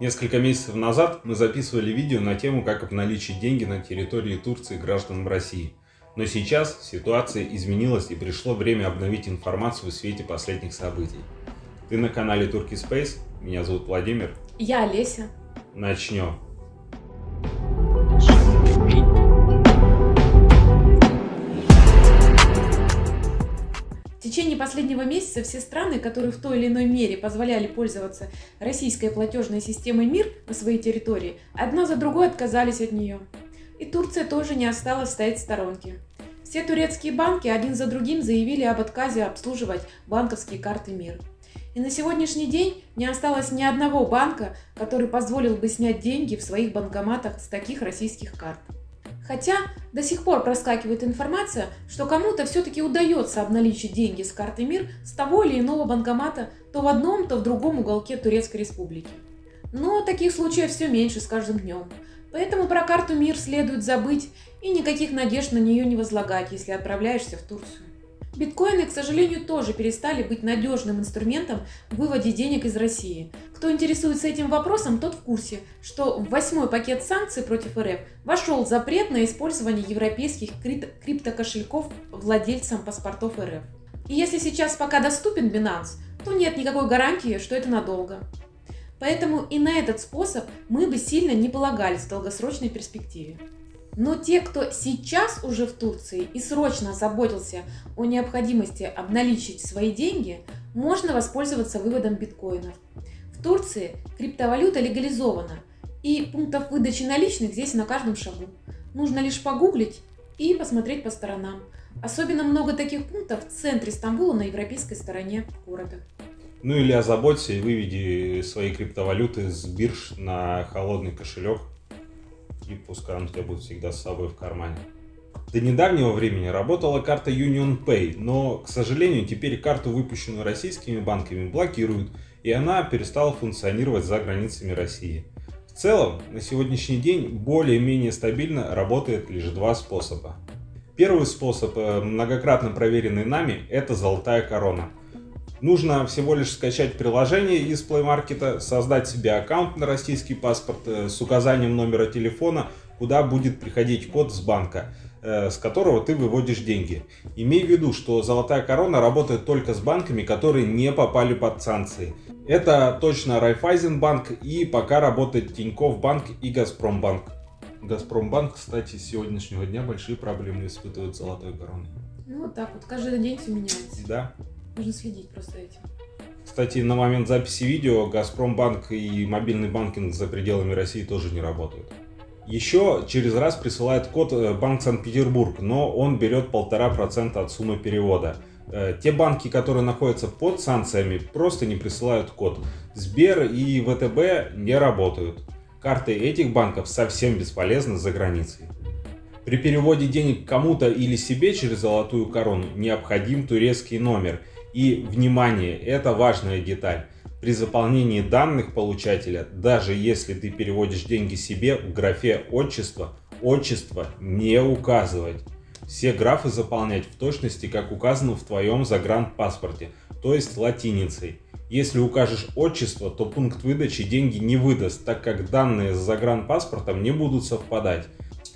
Несколько месяцев назад мы записывали видео на тему, как обналичить деньги на территории Турции гражданам России. Но сейчас ситуация изменилась и пришло время обновить информацию в свете последних событий. Ты на канале Turkey Space, меня зовут Владимир. Я Олеся. Начнем. Течение последнего месяца все страны, которые в той или иной мере позволяли пользоваться российской платежной системой МИР на своей территории, одна за другой отказались от нее. И Турция тоже не осталась стоять в сторонке. Все турецкие банки один за другим заявили об отказе обслуживать банковские карты МИР. И на сегодняшний день не осталось ни одного банка, который позволил бы снять деньги в своих банкоматах с таких российских карт. Хотя до сих пор проскакивает информация, что кому-то все-таки удается обналичить деньги с карты МИР с того или иного банкомата то в одном, то в другом уголке Турецкой Республики. Но таких случаев все меньше с каждым днем. Поэтому про карту МИР следует забыть и никаких надежд на нее не возлагать, если отправляешься в Турцию. Биткоины, к сожалению, тоже перестали быть надежным инструментом в выводе денег из России. Кто интересуется этим вопросом, тот в курсе, что в восьмой пакет санкций против РФ вошел запрет на использование европейских крип криптокошельков владельцам паспортов РФ. И если сейчас пока доступен Binance, то нет никакой гарантии, что это надолго. Поэтому и на этот способ мы бы сильно не полагались в долгосрочной перспективе. Но те, кто сейчас уже в Турции и срочно озаботился о необходимости обналичить свои деньги, можно воспользоваться выводом биткоинов. В Турции криптовалюта легализована, и пунктов выдачи наличных здесь на каждом шагу. Нужно лишь погуглить и посмотреть по сторонам. Особенно много таких пунктов в центре Стамбула на европейской стороне города. Ну или озаботься и выведи свои криптовалюты с бирж на холодный кошелек и пускай он у тебя будет всегда с собой в кармане. До недавнего времени работала карта Union Pay, но, к сожалению, теперь карту, выпущенную российскими банками, блокируют, и она перестала функционировать за границами России. В целом, на сегодняшний день более-менее стабильно работает лишь два способа. Первый способ, э, многократно проверенный нами, это золотая корона – Нужно всего лишь скачать приложение из Play Market, создать себе аккаунт на российский паспорт э, с указанием номера телефона, куда будет приходить код с банка, э, с которого ты выводишь деньги. Имей в виду, что Золотая Корона работает только с банками, которые не попали под санкции. Это точно Райфайзенбанк и пока работает Тинькофф банк и Газпромбанк. Газпромбанк, кстати, с сегодняшнего дня большие проблемы испытывает Золотой Короной. Ну вот так вот, каждый день все меняется. Да. Нужно следить просто этим. Кстати, на момент записи видео Газпромбанк и мобильный банкинг за пределами России тоже не работают. Еще через раз присылает код э, Банк Санкт-Петербург, но он берет полтора процента от суммы перевода. Э, те банки, которые находятся под санкциями, просто не присылают код. Сбер и ВТБ не работают. Карты этих банков совсем бесполезны за границей. При переводе денег кому-то или себе через золотую корону необходим турецкий номер – и, внимание, это важная деталь. При заполнении данных получателя, даже если ты переводишь деньги себе, в графе «Отчество» отчество не указывать. Все графы заполнять в точности, как указано в твоем загранпаспорте, то есть латиницей. Если укажешь отчество, то пункт выдачи деньги не выдаст, так как данные с загранпаспортом не будут совпадать.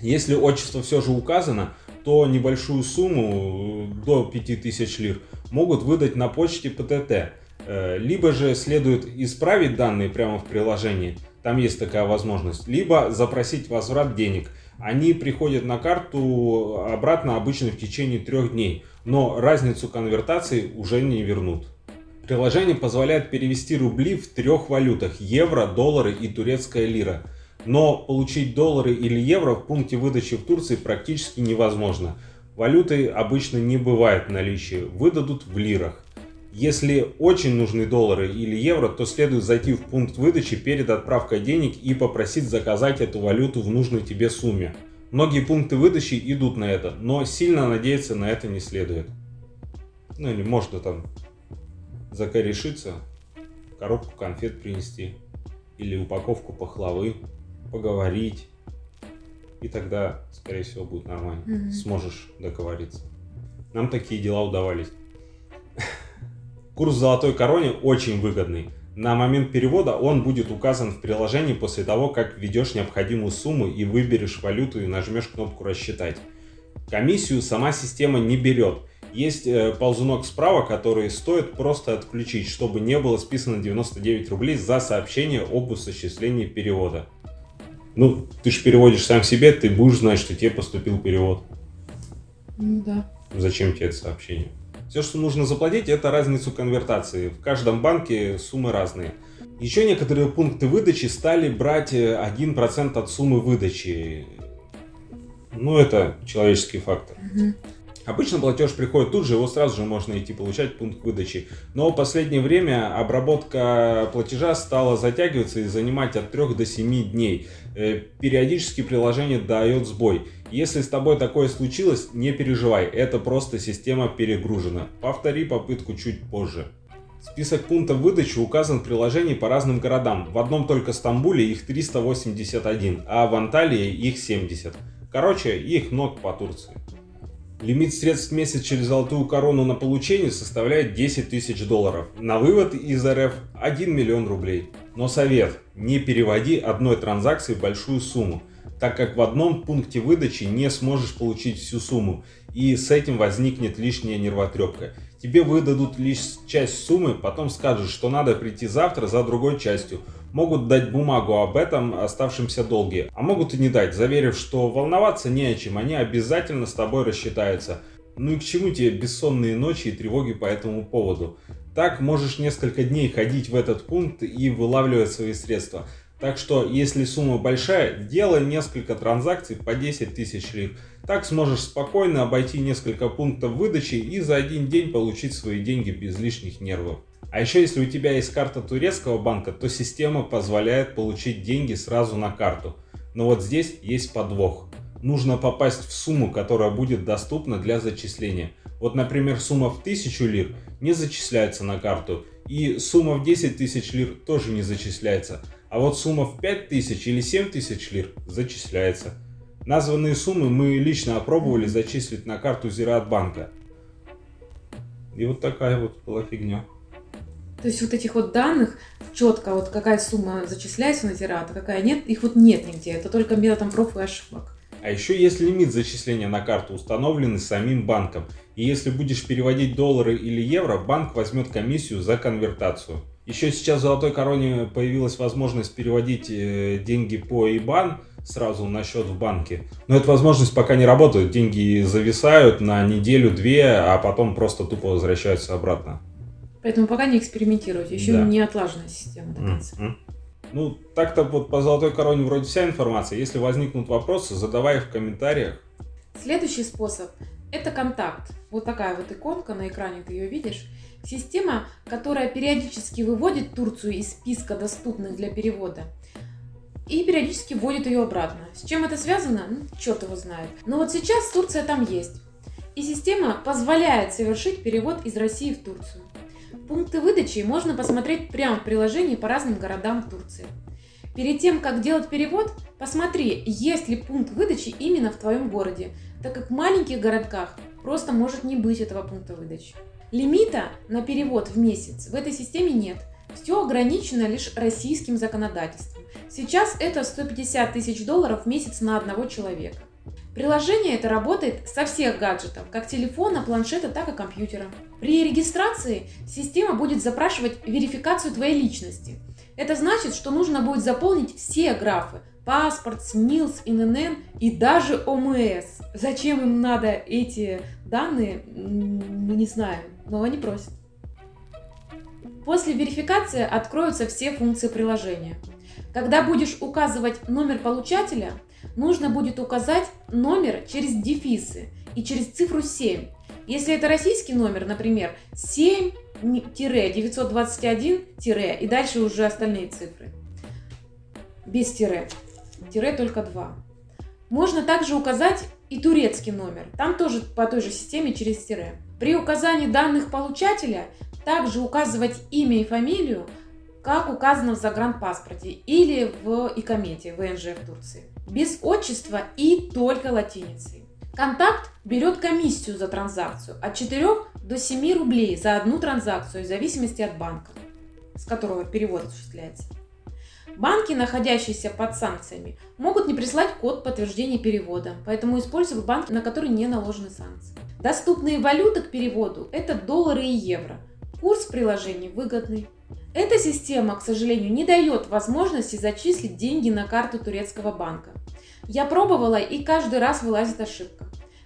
Если отчество все же указано, то небольшую сумму до 5000 лир могут выдать на почте ПТТ. Э, либо же следует исправить данные прямо в приложении, там есть такая возможность, либо запросить возврат денег. Они приходят на карту обратно обычно в течение трех дней, но разницу конвертации уже не вернут. Приложение позволяет перевести рубли в трех валютах – евро, доллары и турецкая лира – но получить доллары или евро в пункте выдачи в Турции практически невозможно. Валюты обычно не бывает в наличии, выдадут в лирах. Если очень нужны доллары или евро, то следует зайти в пункт выдачи перед отправкой денег и попросить заказать эту валюту в нужной тебе сумме. Многие пункты выдачи идут на это, но сильно надеяться на это не следует. Ну или можно там закорешиться, коробку конфет принести или упаковку пахлавы поговорить. И тогда, скорее всего, будет нормально. Угу. Сможешь договориться. Нам такие дела удавались. Курс золотой короне очень выгодный. На момент перевода он будет указан в приложении после того, как введешь необходимую сумму и выберешь валюту и нажмешь кнопку «Рассчитать». Комиссию сама система не берет. Есть э, ползунок справа, который стоит просто отключить, чтобы не было списано 99 рублей за сообщение об осуществлении перевода. Ну, ты же переводишь сам себе, ты будешь знать, что тебе поступил перевод. Ну да. Зачем тебе это сообщение? Все, что нужно заплатить, это разницу конвертации. В каждом банке суммы разные. Еще некоторые пункты выдачи стали брать 1% э, от суммы выдачи. Ну, это человеческий фактор. Угу. Обычно платеж приходит тут же, его сразу же можно идти получать пункт выдачи. Но в последнее время обработка платежа стала затягиваться и занимать от 3 до 7 дней. Э, периодически приложение дает сбой. Если с тобой такое случилось, не переживай, это просто система перегружена. Повтори попытку чуть позже. Список пунктов выдачи указан в приложении по разным городам. В одном только Стамбуле их 381, а в Анталии их 70. Короче, их много по Турции. Лимит средств в месяц через золотую корону на получение составляет 10 тысяч долларов. На вывод из РФ 1 миллион рублей. Но совет, не переводи одной транзакции большую сумму, так как в одном пункте выдачи не сможешь получить всю сумму, и с этим возникнет лишняя нервотрепка. Тебе выдадут лишь часть суммы, потом скажут, что надо прийти завтра за другой частью, могут дать бумагу об этом оставшемся долге, а могут и не дать, заверив, что волноваться не о чем, они обязательно с тобой рассчитаются. Ну и к чему тебе бессонные ночи и тревоги по этому поводу? Так можешь несколько дней ходить в этот пункт и вылавливать свои средства. Так что, если сумма большая, делай несколько транзакций по 10 тысяч лир. Так сможешь спокойно обойти несколько пунктов выдачи и за один день получить свои деньги без лишних нервов. А еще если у тебя есть карта турецкого банка, то система позволяет получить деньги сразу на карту. Но вот здесь есть подвох. Нужно попасть в сумму, которая будет доступна для зачисления. Вот, например, сумма в 1000 лир не зачисляется на карту, и сумма в 10 тысяч лир тоже не зачисляется. А вот сумма в 5000 или 7000 лир зачисляется. Названные суммы мы лично опробовали зачислить на карту Зиратбанка. И вот такая вот была фигня. То есть вот этих вот данных четко, вот какая сумма зачисляется на Зират, а какая нет, их вот нет нигде. Это только методом проб и ошибок. А еще есть лимит зачисления на карту, установленный самим банком. И если будешь переводить доллары или евро, банк возьмет комиссию за конвертацию. Еще сейчас в Золотой Короне появилась возможность переводить э, деньги по IBAN сразу на счет в банке. Но эта возможность пока не работает. Деньги зависают на неделю-две, а потом просто тупо возвращаются обратно. Поэтому пока не экспериментируйте, еще да. не отлаженная система до конца. Mm-hmm. Ну, так-то вот по золотой короне вроде вся информация. Если возникнут вопросы, задавай их в комментариях. Следующий способ – это контакт. Вот такая вот иконка на экране, ты ее видишь. Система, которая периодически выводит Турцию из списка доступных для перевода и периодически вводит ее обратно. С чем это связано? Ну, черт его знает. Но вот сейчас Турция там есть. И система позволяет совершить перевод из России в Турцию. Пункты выдачи можно посмотреть прямо в приложении по разным городам Турции. Перед тем, как делать перевод, посмотри, есть ли пункт выдачи именно в твоем городе, так как в маленьких городках просто может не быть этого пункта выдачи. Лимита на перевод в месяц в этой системе нет. Все ограничено лишь российским законодательством. Сейчас это 150 тысяч долларов в месяц на одного человека. Приложение это работает со всех гаджетов, как телефона, планшета, так и компьютера. При регистрации система будет запрашивать верификацию твоей личности. Это значит, что нужно будет заполнить все графы – паспорт, СНИЛС, ИНН и даже ОМС. Зачем им надо эти данные, мы не знаем, но они просят. После верификации откроются все функции приложения. Когда будешь указывать номер получателя – нужно будет указать номер через дефисы и через цифру 7. Если это российский номер, например, 7-921- и дальше уже остальные цифры. Без тире. Тире только 2. Можно также указать и турецкий номер. Там тоже по той же системе через тире. При указании данных получателя также указывать имя и фамилию, как указано в загранпаспорте или в икомете ВНЖ в Турции без отчества и только латиницей. Контакт берет комиссию за транзакцию от 4 до 7 рублей за одну транзакцию в зависимости от банка. с которого перевод осуществляется. Банки, находящиеся под санкциями, могут не прислать код подтверждения перевода, поэтому используют банк, на который не наложены санкции. Доступные валюты к переводу – это доллары и евро. Курс в приложении выгодный. Эта система, к сожалению, не дает возможности зачислить деньги на карту турецкого банка. Я пробовала и каждый раз вылазит ошибка.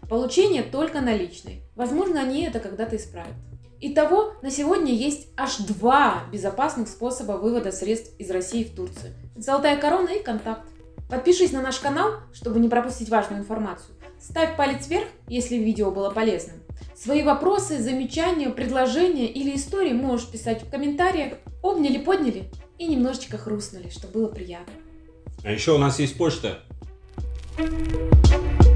Получение только наличной. Возможно, они это когда-то исправят. Итого, на сегодня есть аж два безопасных способа вывода средств из России в Турцию. Золотая корона и контакт. Подпишись на наш канал, чтобы не пропустить важную информацию. Ставь палец вверх, если видео было полезным. Свои вопросы, замечания, предложения или истории можешь писать в комментариях. Обняли, подняли и немножечко хрустнули, что было приятно. А еще у нас есть почта. thank you